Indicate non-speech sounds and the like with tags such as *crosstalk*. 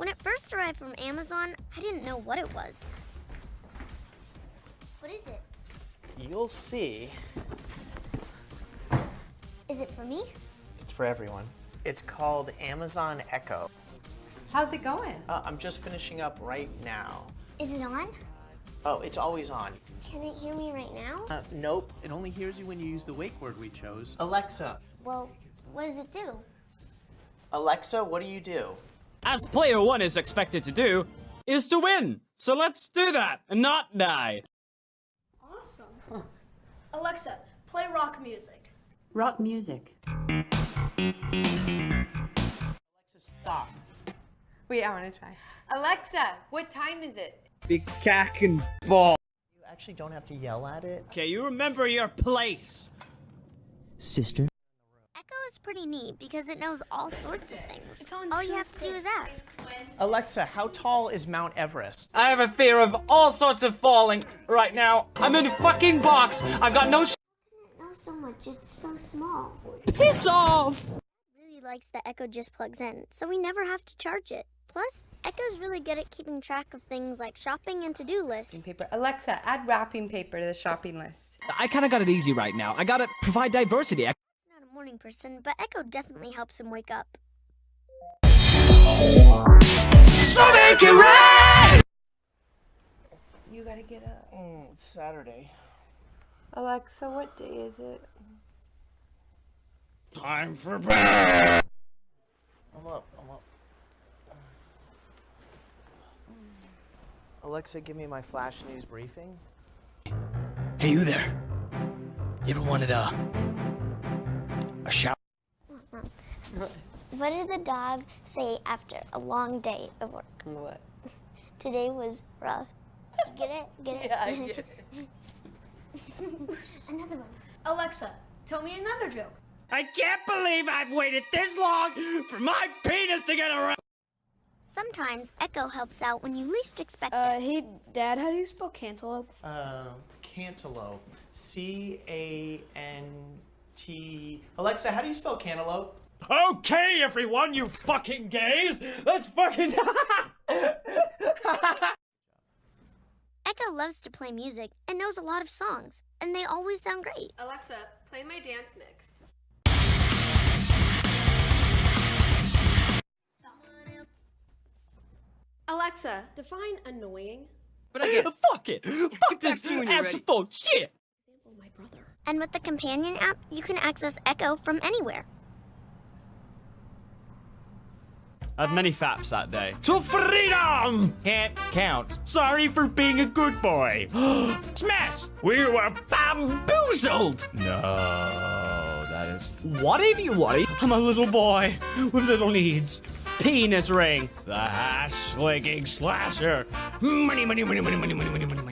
When it first arrived from Amazon, I didn't know what it was. What is it? You'll see. Is it for me? It's for everyone. It's called Amazon Echo. How's it going? Uh, I'm just finishing up right now. Is it on? Oh, it's always on. Can it hear me right now? Uh, nope. It only hears you when you use the wake word we chose. Alexa. Well, what does it do? Alexa, what do you do? As player one is expected to do, is to win. So let's do that and not die. Awesome. Alexa, play rock music. Rock music. Alexa, stop. Wait, I want to try. Alexa, what time is it? The cack and ball. You actually don't have to yell at it. Okay, you remember your place. Sister? Echo is pretty neat because it knows all sorts of things. All you have to do is ask. Alexa, how tall is Mount Everest? I have a fear of all sorts of falling right now. I'm in a fucking box. I've got no sh- It knows so much, it's so small. Piss off! Really likes that Echo just plugs in, so we never have to charge it. Plus, Echo's really good at keeping track of things like shopping and to-do lists. Paper. Alexa, add wrapping paper to the shopping list. I kind of got it easy right now. I gotta provide diversity. I- He's not a morning person, but Echo definitely helps him wake up. so make it right! You gotta get up. Mm, it's Saturday. Alexa, what day is it? Time for bed. I'm up. I'm up. Alexa, give me my flash news briefing. Hey, you there? You ever wanted a a shower? What did the dog say after a long day of work? What? Today was rough. Get it? Get it? *laughs* Yeah, I get it. *laughs* Another one. Alexa, tell me another joke. I can't believe I've waited this long for my penis to get around. Sometimes Echo helps out when you least expect it. Uh, hey, Dad, how do you spell cantaloupe? Uh, cantaloupe. C A N T. Alexa, how do you spell cantaloupe? Okay, everyone, you fucking gays, let's fucking. *laughs* Echo loves to play music and knows a lot of songs, and they always sound great. Alexa, play my dance mix. Alexa, define annoying. but I get *laughs* fuck it, fuck this answer phone shit. Example, my brother. And with the companion app, you can access Echo from anywhere. I had many faps that day. To freedom! Can't count. Sorry for being a good boy. *gasps* Smash! We were bamboozled! No, that is... What if you worry? I'm a little boy with little needs. Penis ring. The hash-licking slasher. Money, money, money, money, money, money, money, money.